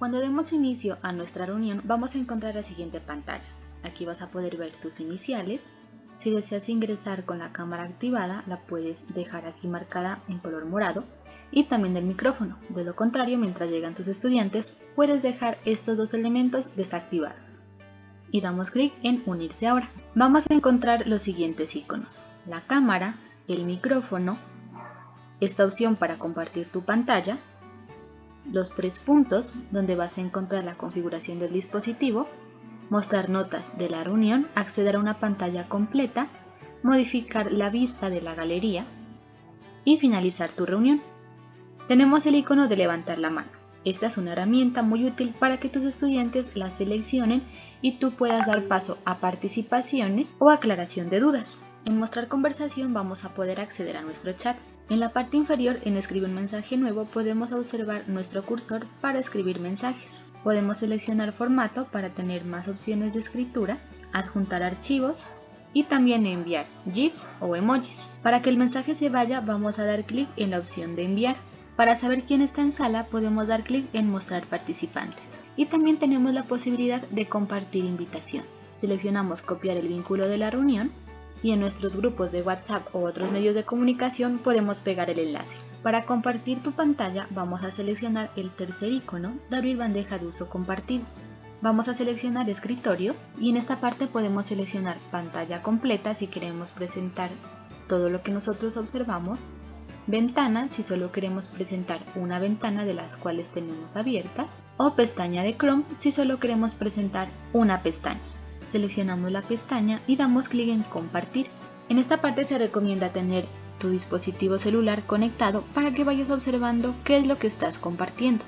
Cuando demos inicio a nuestra reunión vamos a encontrar la siguiente pantalla. Aquí vas a poder ver tus iniciales. Si deseas ingresar con la cámara activada la puedes dejar aquí marcada en color morado y también el micrófono. De lo contrario, mientras llegan tus estudiantes, puedes dejar estos dos elementos desactivados. Y damos clic en unirse ahora. Vamos a encontrar los siguientes iconos. La cámara, el micrófono, esta opción para compartir tu pantalla, los tres puntos donde vas a encontrar la configuración del dispositivo, mostrar notas de la reunión, acceder a una pantalla completa, modificar la vista de la galería y finalizar tu reunión. Tenemos el icono de levantar la mano. Esta es una herramienta muy útil para que tus estudiantes la seleccionen y tú puedas dar paso a participaciones o aclaración de dudas. En mostrar conversación vamos a poder acceder a nuestro chat. En la parte inferior, en escribir un mensaje nuevo, podemos observar nuestro cursor para escribir mensajes. Podemos seleccionar formato para tener más opciones de escritura, adjuntar archivos y también enviar GIFs o emojis. Para que el mensaje se vaya, vamos a dar clic en la opción de enviar. Para saber quién está en sala, podemos dar clic en mostrar participantes. Y también tenemos la posibilidad de compartir invitación. Seleccionamos copiar el vínculo de la reunión y en nuestros grupos de WhatsApp o otros medios de comunicación podemos pegar el enlace. Para compartir tu pantalla vamos a seleccionar el tercer icono de abrir bandeja de uso compartido. Vamos a seleccionar escritorio y en esta parte podemos seleccionar pantalla completa si queremos presentar todo lo que nosotros observamos, ventana si solo queremos presentar una ventana de las cuales tenemos abiertas o pestaña de Chrome si solo queremos presentar una pestaña seleccionamos la pestaña y damos clic en compartir. En esta parte se recomienda tener tu dispositivo celular conectado para que vayas observando qué es lo que estás compartiendo.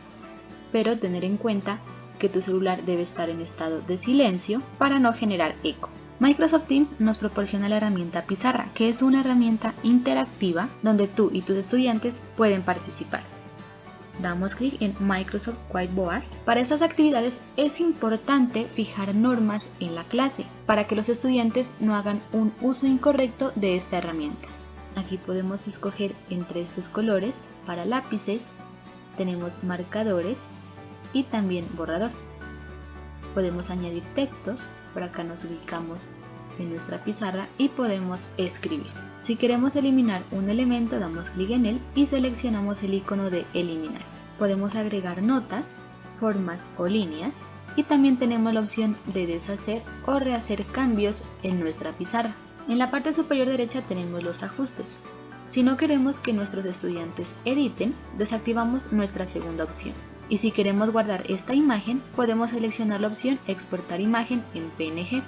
Pero tener en cuenta que tu celular debe estar en estado de silencio para no generar eco. Microsoft Teams nos proporciona la herramienta Pizarra, que es una herramienta interactiva donde tú y tus estudiantes pueden participar damos clic en Microsoft Whiteboard. Para estas actividades es importante fijar normas en la clase para que los estudiantes no hagan un uso incorrecto de esta herramienta. Aquí podemos escoger entre estos colores para lápices, tenemos marcadores y también borrador. Podemos añadir textos, por acá nos ubicamos nuestra pizarra y podemos escribir. Si queremos eliminar un elemento damos clic en él y seleccionamos el icono de eliminar. Podemos agregar notas, formas o líneas y también tenemos la opción de deshacer o rehacer cambios en nuestra pizarra. En la parte superior derecha tenemos los ajustes. Si no queremos que nuestros estudiantes editen, desactivamos nuestra segunda opción. Y si queremos guardar esta imagen, podemos seleccionar la opción exportar imagen en PNG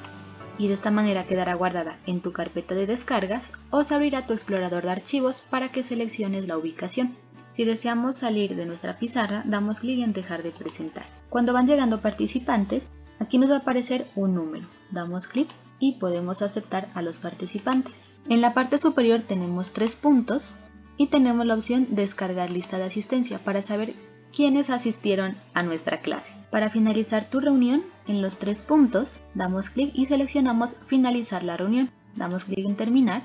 y de esta manera quedará guardada en tu carpeta de descargas o se abrirá tu explorador de archivos para que selecciones la ubicación. Si deseamos salir de nuestra pizarra, damos clic en dejar de presentar. Cuando van llegando participantes, aquí nos va a aparecer un número. Damos clic y podemos aceptar a los participantes. En la parte superior tenemos tres puntos y tenemos la opción descargar lista de asistencia para saber quiénes asistieron a nuestra clase. Para finalizar tu reunión, en los tres puntos, damos clic y seleccionamos finalizar la reunión. Damos clic en terminar.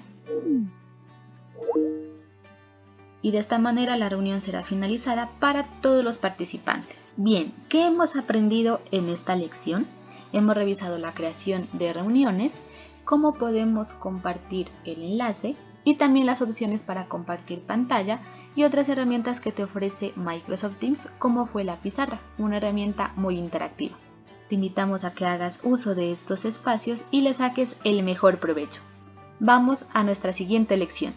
Y de esta manera la reunión será finalizada para todos los participantes. Bien, ¿qué hemos aprendido en esta lección? Hemos revisado la creación de reuniones, cómo podemos compartir el enlace y también las opciones para compartir pantalla y otras herramientas que te ofrece Microsoft Teams como fue la pizarra, una herramienta muy interactiva. Te invitamos a que hagas uso de estos espacios y le saques el mejor provecho. Vamos a nuestra siguiente lección.